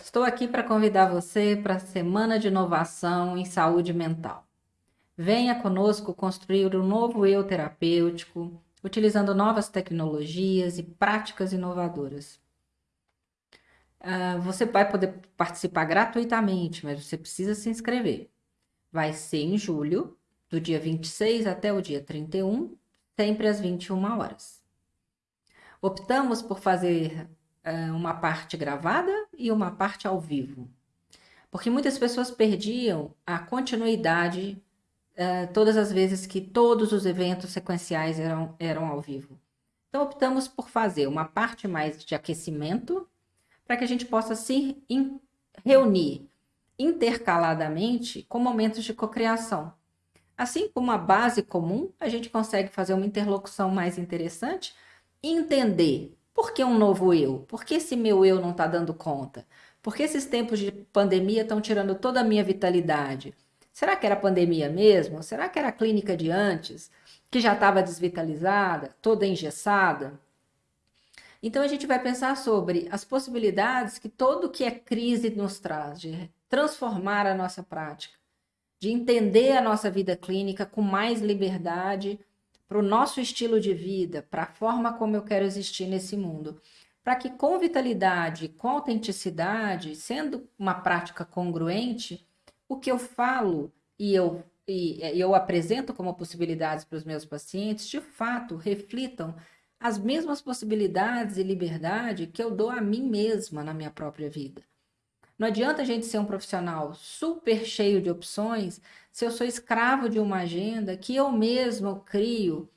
Estou aqui para convidar você para a Semana de Inovação em Saúde Mental. Venha conosco construir um novo eu terapêutico, utilizando novas tecnologias e práticas inovadoras. Uh, você vai poder participar gratuitamente, mas você precisa se inscrever. Vai ser em julho, do dia 26 até o dia 31, sempre às 21 horas. Optamos por fazer uh, uma parte gravada e uma parte ao vivo, porque muitas pessoas perdiam a continuidade uh, todas as vezes que todos os eventos sequenciais eram, eram ao vivo. Então, optamos por fazer uma parte mais de aquecimento, para que a gente possa se in, reunir intercaladamente com momentos de cocriação. Assim como a base comum, a gente consegue fazer uma interlocução mais interessante e entender por que um novo eu? Por que esse meu eu não está dando conta? Por que esses tempos de pandemia estão tirando toda a minha vitalidade? Será que era pandemia mesmo? Será que era a clínica de antes, que já estava desvitalizada, toda engessada? Então a gente vai pensar sobre as possibilidades que todo que é crise nos traz, de transformar a nossa prática, de entender a nossa vida clínica com mais liberdade para o nosso estilo de vida, para a forma como eu quero existir nesse mundo. Para que com vitalidade, com autenticidade, sendo uma prática congruente, o que eu falo e eu, e eu apresento como possibilidades para os meus pacientes, de fato, reflitam as mesmas possibilidades e liberdade que eu dou a mim mesma na minha própria vida. Não adianta a gente ser um profissional super cheio de opções se eu sou escravo de uma agenda que eu mesmo crio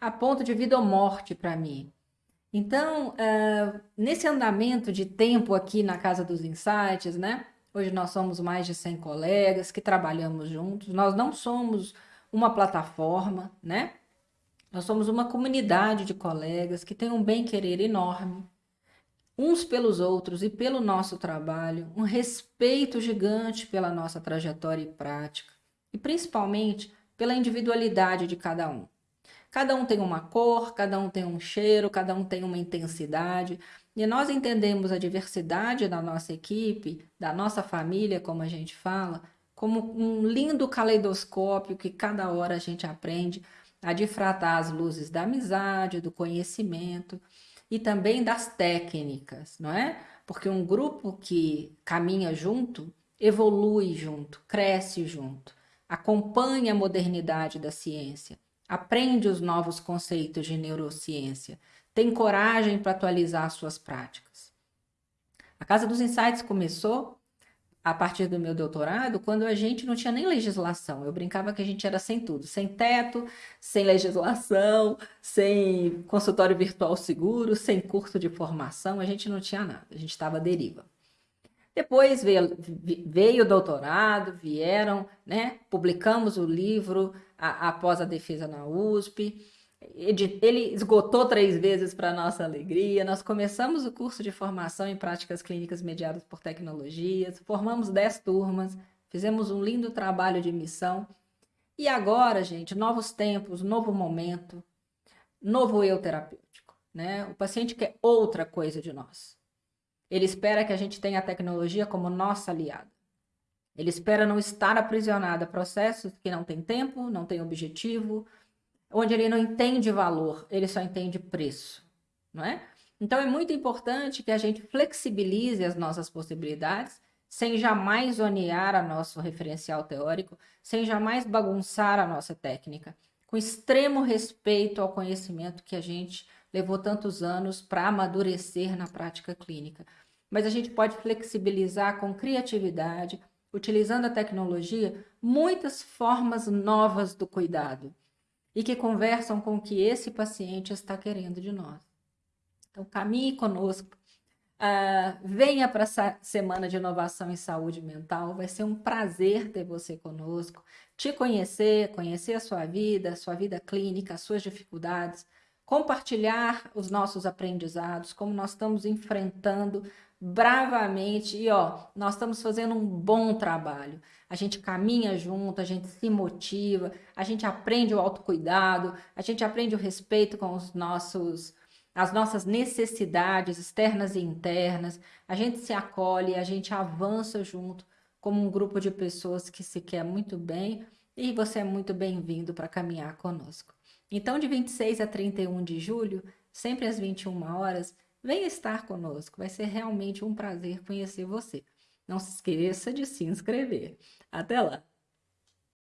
a ponto de vida ou morte para mim. Então, uh, nesse andamento de tempo aqui na Casa dos Insights, né? Hoje nós somos mais de 100 colegas que trabalhamos juntos. Nós não somos uma plataforma, né? Nós somos uma comunidade de colegas que tem um bem-querer enorme, uns pelos outros e pelo nosso trabalho, um respeito gigante pela nossa trajetória e prática, e principalmente pela individualidade de cada um. Cada um tem uma cor, cada um tem um cheiro, cada um tem uma intensidade, e nós entendemos a diversidade da nossa equipe, da nossa família, como a gente fala, como um lindo caleidoscópio que cada hora a gente aprende a difratar as luzes da amizade, do conhecimento, e também das técnicas, não é? Porque um grupo que caminha junto, evolui junto, cresce junto, acompanha a modernidade da ciência, aprende os novos conceitos de neurociência, tem coragem para atualizar suas práticas. A Casa dos Insights começou a partir do meu doutorado, quando a gente não tinha nem legislação. Eu brincava que a gente era sem tudo, sem teto, sem legislação, sem consultório virtual seguro, sem curso de formação, a gente não tinha nada, a gente estava à deriva. Depois veio, veio o doutorado, vieram, né? Publicamos o livro a, após a defesa na USP, ele esgotou três vezes para nossa alegria. Nós começamos o curso de formação em práticas clínicas mediadas por tecnologias, formamos dez turmas, fizemos um lindo trabalho de missão. E agora, gente, novos tempos, novo momento, novo eu terapêutico. Né? O paciente quer outra coisa de nós. Ele espera que a gente tenha a tecnologia como nossa aliada. Ele espera não estar aprisionado a processos que não têm tempo, não têm objetivo, onde ele não entende valor, ele só entende preço, não é? Então é muito importante que a gente flexibilize as nossas possibilidades, sem jamais zonear a nosso referencial teórico, sem jamais bagunçar a nossa técnica, com extremo respeito ao conhecimento que a gente levou tantos anos para amadurecer na prática clínica. Mas a gente pode flexibilizar com criatividade, utilizando a tecnologia, muitas formas novas do cuidado e que conversam com o que esse paciente está querendo de nós. Então, caminhe conosco, uh, venha para essa semana de inovação em saúde mental, vai ser um prazer ter você conosco, te conhecer, conhecer a sua vida, a sua vida clínica, as suas dificuldades, compartilhar os nossos aprendizados, como nós estamos enfrentando bravamente e ó, nós estamos fazendo um bom trabalho. A gente caminha junto, a gente se motiva, a gente aprende o autocuidado, a gente aprende o respeito com os nossos as nossas necessidades externas e internas, a gente se acolhe, a gente avança junto como um grupo de pessoas que se quer muito bem e você é muito bem-vindo para caminhar conosco. Então, de 26 a 31 de julho, sempre às 21 horas, venha estar conosco. Vai ser realmente um prazer conhecer você. Não se esqueça de se inscrever. Até lá!